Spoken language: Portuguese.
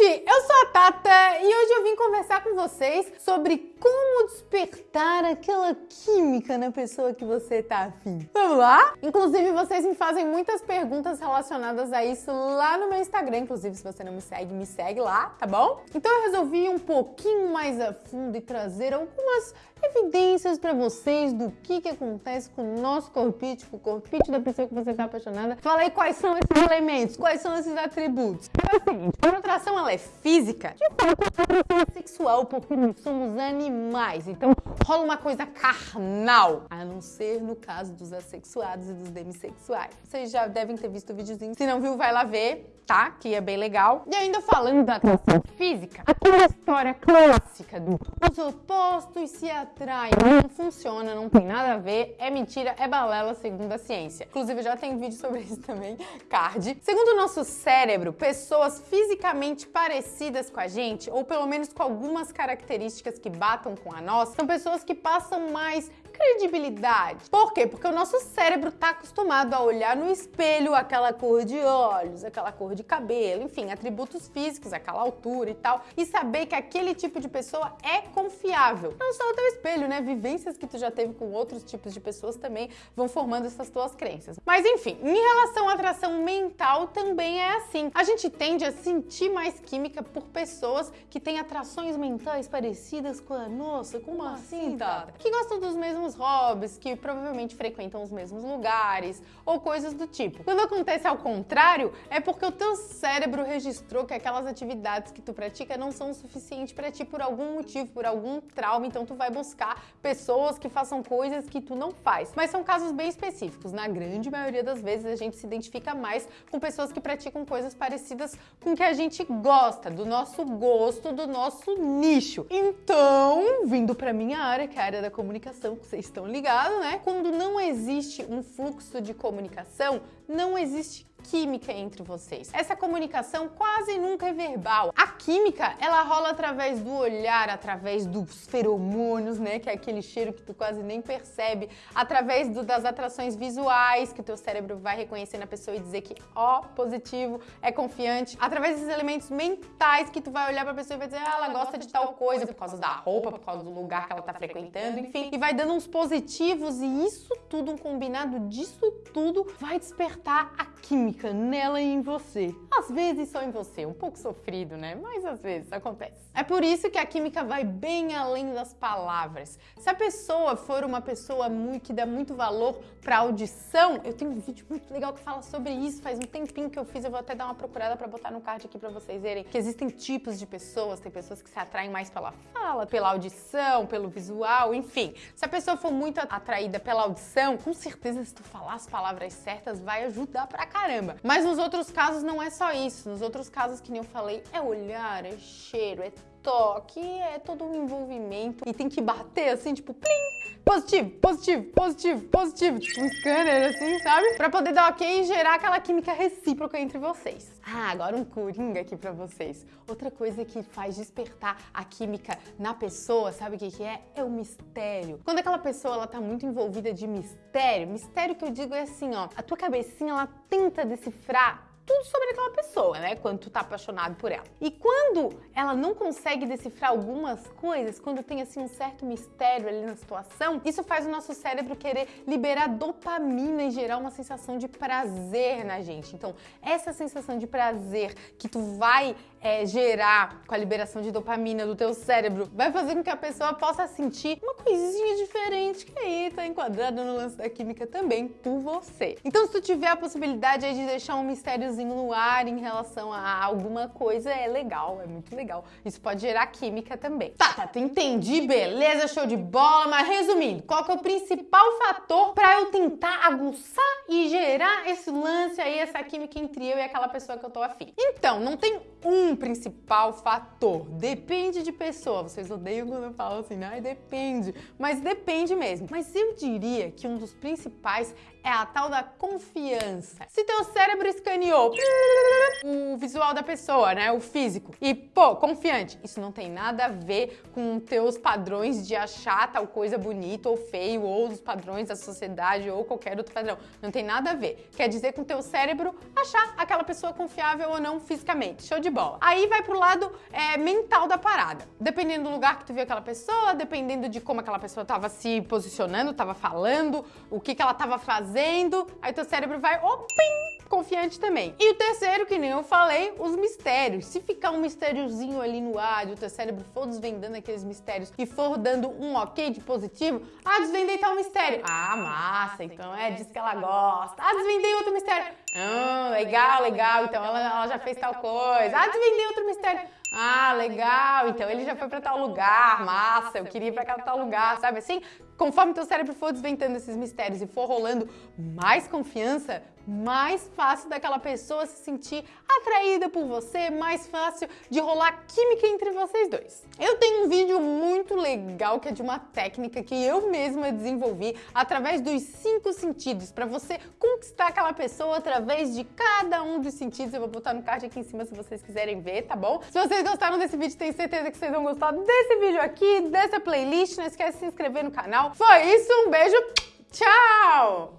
gente! Eu sou a Tata e hoje eu vim conversar com vocês sobre como despertar aquela química na pessoa que você tá afim. Vamos lá? Inclusive, vocês me fazem muitas perguntas relacionadas a isso lá no meu Instagram. Inclusive, se você não me segue, me segue lá, tá bom? Então eu resolvi ir um pouquinho mais a fundo e trazer algumas evidências para vocês do que, que acontece com o nosso corpite, com o corpite da pessoa que você está apaixonada. Falei quais são esses elementos, quais são esses atributos. É o seguinte, quando a atração ela é física, de fato a atração é sexual, porque nós somos animais, então rola uma coisa carnal, a não ser no caso dos assexuados e dos demissexuais. Vocês já devem ter visto o videozinho, se não viu, vai lá ver tá? Que é bem legal. E ainda falando da atração física, aquela história clássica do os opostos se atraem não funciona, não tem nada a ver, é mentira, é balela segundo a ciência. Inclusive já tem vídeo sobre isso também, card. Segundo o nosso cérebro, pessoas fisicamente parecidas com a gente, ou pelo menos com algumas características que batam com a nossa, são pessoas que passam mais credibilidade. Por quê? Porque o nosso cérebro está acostumado a olhar no espelho aquela cor de olhos, aquela cor de cabelo, enfim, atributos físicos, aquela altura e tal, e saber que aquele tipo de pessoa é confiável. Não só o teu espelho, né? Vivências que tu já teve com outros tipos de pessoas também vão formando essas tuas crenças. Mas enfim, em relação à atração mental também é assim. A gente tende a sentir mais química por pessoas que têm atrações mentais parecidas com a nossa. Como assim, Tata? Que gostam dos mesmos mesmos hobbies, que provavelmente frequentam os mesmos lugares ou coisas do tipo. Quando acontece ao contrário, é porque o teu cérebro registrou que aquelas atividades que tu pratica não são suficiente para ti por algum motivo, por algum trauma, então tu vai buscar pessoas que façam coisas que tu não faz. Mas são casos bem específicos. Na grande maioria das vezes a gente se identifica mais com pessoas que praticam coisas parecidas com o que a gente gosta, do nosso gosto, do nosso nicho. Então, vindo para minha área, que é a área da comunicação, que estão ligados, né? Quando não existe um fluxo de comunicação, não existe química entre vocês. Essa comunicação quase nunca é verbal. A química, ela rola através do olhar, através dos feromônios, né, que é aquele cheiro que tu quase nem percebe, através do, das atrações visuais, que o teu cérebro vai reconhecer na pessoa e dizer que, ó, positivo, é confiante, através desses elementos mentais que tu vai olhar pra pessoa e vai dizer, ah, ela gosta de tal coisa, por causa da roupa, por causa do lugar que ela tá frequentando, enfim, e vai dando uns positivos e isso tudo, um combinado disso tudo, vai despertar a química nela e em você. Às vezes só em você, um pouco sofrido, né? Mas às vezes acontece. É por isso que a química vai bem além das palavras. Se a pessoa for uma pessoa muito, que dá muito valor para audição, eu tenho um vídeo muito legal que fala sobre isso, faz um tempinho que eu fiz, eu vou até dar uma procurada para botar no card aqui para vocês verem que existem tipos de pessoas, tem pessoas que se atraem mais pela fala, pela audição, pelo visual, enfim. Se a pessoa for muito atraída pela audição, com certeza se tu falar as palavras certas vai ajudar pra caramba caramba. Mas nos outros casos não é só isso. Nos outros casos, que nem eu falei, é olhar, é cheiro, é toque, é todo um envolvimento e tem que bater assim, tipo, plim, positivo, positivo, positivo, positivo, tipo um scanner assim, sabe? Pra poder dar ok e gerar aquela química recíproca entre vocês. Ah, agora um coringa aqui pra vocês. Outra coisa que faz despertar a química na pessoa, sabe o que que é? É o mistério. Quando aquela pessoa, ela tá muito envolvida de mistério, mistério que eu digo é assim, ó, a tua cabecinha, ela tenta decifrar tudo sobre aquela pessoa, né? Quando tu tá apaixonado por ela. E quando ela não consegue decifrar algumas coisas, quando tem assim um certo mistério ali na situação, isso faz o nosso cérebro querer liberar dopamina e gerar uma sensação de prazer na gente. Então, essa sensação de prazer que tu vai é, gerar com a liberação de dopamina do teu cérebro vai fazer com que a pessoa possa sentir uma coisinha diferente que aí tá enquadrado no lance da química também por você. Então, se tu tiver a possibilidade aí de deixar um mistériozinho no ar em relação a alguma coisa é legal, é muito legal. Isso pode gerar química também. Tá, tá, entendi, beleza, show de bola, mas resumindo, qual que é o principal fator para eu tentar aguçar e gerar esse lance aí, essa química entre eu e aquela pessoa que eu tô afim? Então, não tem um principal fator, depende de pessoa. Vocês odeiam quando eu falo assim, né? Depende, mas depende mesmo. Mas eu diria que um dos principais é a tal da confiança. Se teu cérebro escaneou o visual da pessoa, né? O físico. E, pô, confiante. Isso não tem nada a ver com teus padrões de achar tal coisa bonita ou feio, ou os padrões da sociedade, ou qualquer outro padrão. Não tem nada a ver. Quer dizer com teu cérebro achar aquela pessoa confiável ou não fisicamente. Show de bola. Aí vai pro lado é, mental da parada. Dependendo do lugar que tu viu aquela pessoa, dependendo de como aquela pessoa tava se posicionando, tava falando, o que que ela tava fazendo, aí teu cérebro vai, opim, confiante também. E o terceiro, que nem eu falei, os mistérios. Se ficar um mistériozinho ali no ar e o teu cérebro for desvendando aqueles mistérios e for dando um ok de positivo, ah, desvendei tal mistério. Ah, massa, então é disso que ela gosta. Ah, desvendei outro mistério. Ah, legal, legal, então ela, ela já fez tal coisa. Ah, desvendei outro mistério. Ah, legal, então ele já foi para tal lugar, massa, eu queria ir para tal lugar, sabe assim? Conforme teu cérebro for desventando esses mistérios e for rolando mais confiança, mais fácil daquela pessoa se sentir atraída por você, mais fácil de rolar química entre vocês dois. Eu tenho um vídeo muito legal que é de uma técnica que eu mesma desenvolvi através dos cinco sentidos para você conquistar aquela pessoa através de cada um dos sentidos. Eu vou botar no card aqui em cima se vocês quiserem ver, tá bom? Se vocês gostaram desse vídeo, tenho certeza que vocês vão gostar desse vídeo aqui, dessa playlist. Não esquece de se inscrever no canal. Foi isso, um beijo, tchau!